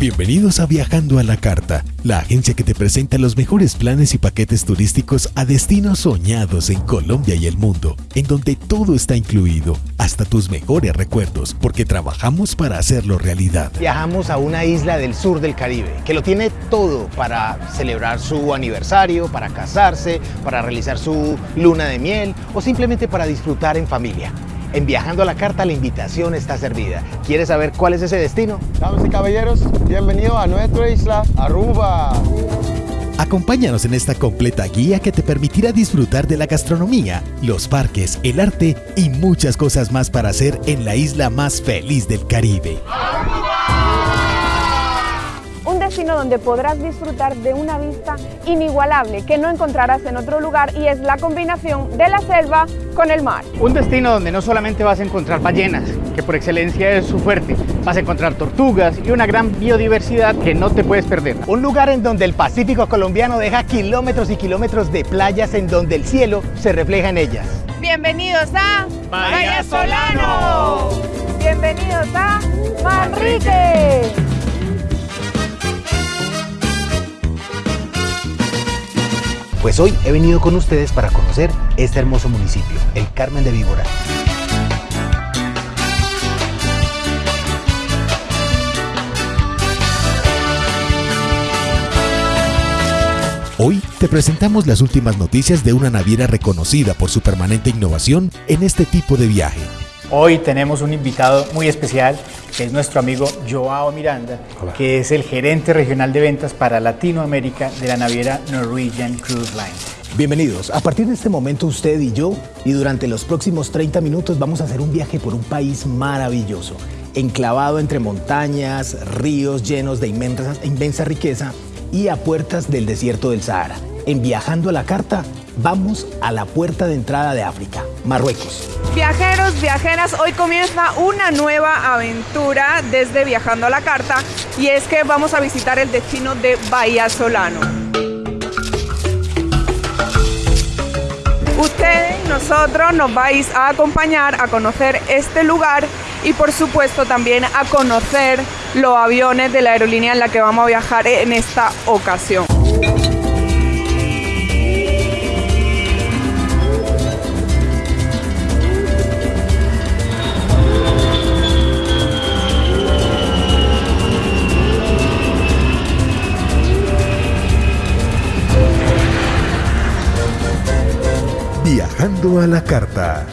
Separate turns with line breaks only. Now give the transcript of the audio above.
Bienvenidos a Viajando a la Carta, la agencia que te presenta los mejores planes y paquetes turísticos a destinos soñados en Colombia y el mundo, en donde todo está incluido, hasta tus mejores recuerdos, porque trabajamos para hacerlo realidad.
Viajamos a una isla del sur del Caribe, que lo tiene todo para celebrar su aniversario, para casarse, para realizar su luna de miel o simplemente para disfrutar en familia. En Viajando a la Carta la invitación está servida. ¿Quieres saber cuál es ese destino?
Damas y caballeros, bienvenidos a nuestra isla, Aruba.
Acompáñanos en esta completa guía que te permitirá disfrutar de la gastronomía, los parques, el arte y muchas cosas más para hacer en la isla más feliz del Caribe
destino donde podrás disfrutar de una vista inigualable que no encontrarás en otro lugar y es la combinación de la selva con el mar.
Un destino donde no solamente vas a encontrar ballenas, que por excelencia es su fuerte, vas a encontrar tortugas y una gran biodiversidad que no te puedes perder. Un lugar en donde el Pacífico colombiano deja kilómetros y kilómetros de playas en donde el cielo se refleja en ellas.
Bienvenidos a
Bahía Solano.
Bienvenidos a Manrique.
Pues hoy he venido con ustedes para conocer este hermoso municipio, el Carmen de Víbora.
Hoy te presentamos las últimas noticias de una naviera reconocida por su permanente innovación en este tipo de viaje.
Hoy tenemos un invitado muy especial, que es nuestro amigo Joao Miranda, que es el gerente regional de ventas para Latinoamérica de la naviera Norwegian Cruise Line.
Bienvenidos. A partir de este momento usted y yo, y durante los próximos 30 minutos vamos a hacer un viaje por un país maravilloso, enclavado entre montañas, ríos llenos de inmensa, inmensa riqueza y a puertas del desierto del Sahara. En Viajando a la Carta, vamos a la puerta de entrada de África, Marruecos.
Viajeros, viajeras, hoy comienza una nueva aventura desde Viajando a la Carta y es que vamos a visitar el destino de Bahía Solano. Ustedes, nosotros nos vais a acompañar a conocer este lugar y por supuesto también a conocer los aviones de la aerolínea en la que vamos a viajar en esta ocasión.
Viajando a la carta.